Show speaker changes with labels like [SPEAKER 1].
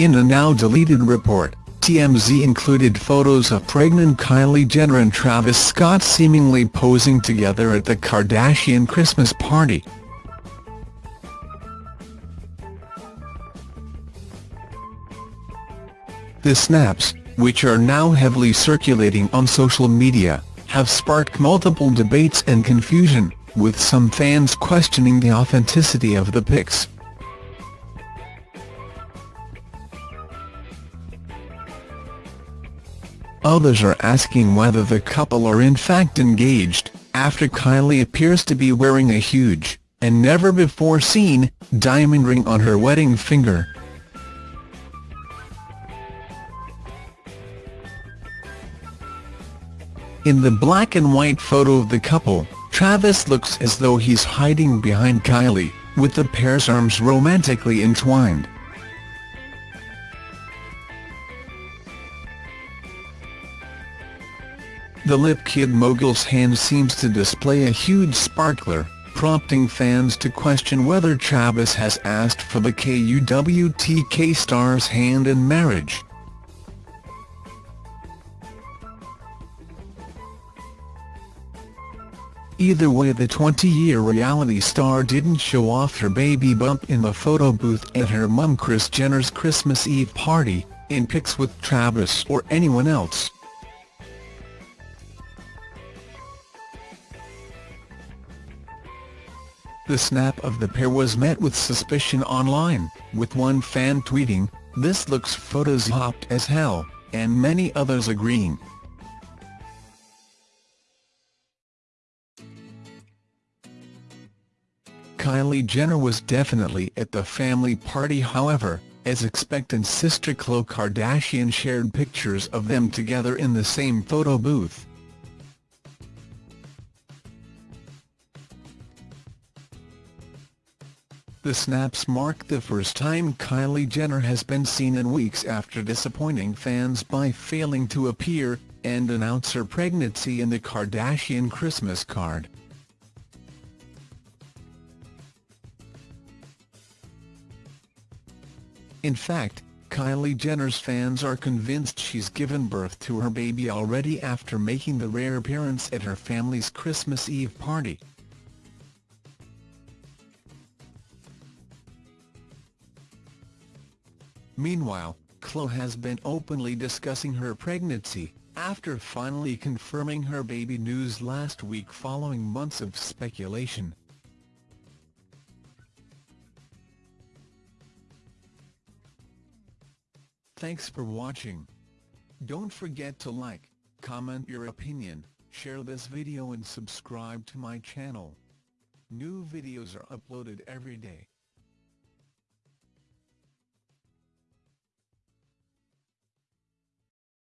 [SPEAKER 1] In a now-deleted report, TMZ included photos of pregnant Kylie Jenner and Travis Scott seemingly posing together at the Kardashian Christmas party. The snaps, which are now heavily circulating on social media, have sparked multiple debates and confusion, with some fans questioning the authenticity of the pics. Others are asking whether the couple are in fact engaged, after Kylie appears to be wearing a huge, and never-before-seen, diamond ring on her wedding finger. In the black and white photo of the couple, Travis looks as though he's hiding behind Kylie, with the pair's arms romantically entwined. The Lip Kit mogul's hand seems to display a huge sparkler, prompting fans to question whether Travis has asked for the KUWTK star's hand in marriage. Either way the 20-year reality star didn't show off her baby bump in the photo booth at her mum Kris Jenner's Christmas Eve party, in pics with Travis or anyone else. The snap of the pair was met with suspicion online, with one fan tweeting, this looks photoshopped as hell, and many others agreeing. Kylie Jenner was definitely at the family party however, as expectant sister Khloe Kardashian shared pictures of them together in the same photo booth. The snaps mark the first time Kylie Jenner has been seen in weeks after disappointing fans by failing to appear and announce her pregnancy in the Kardashian Christmas card. In fact, Kylie Jenner's fans are convinced she's given birth to her baby already after making the rare appearance at her family's Christmas Eve party. Meanwhile, Khloe has been openly discussing her pregnancy, after finally confirming her baby news last week following months of speculation. Thanks for watching. Don't forget to like, comment your opinion, share this video and subscribe to my channel. New videos are uploaded every day.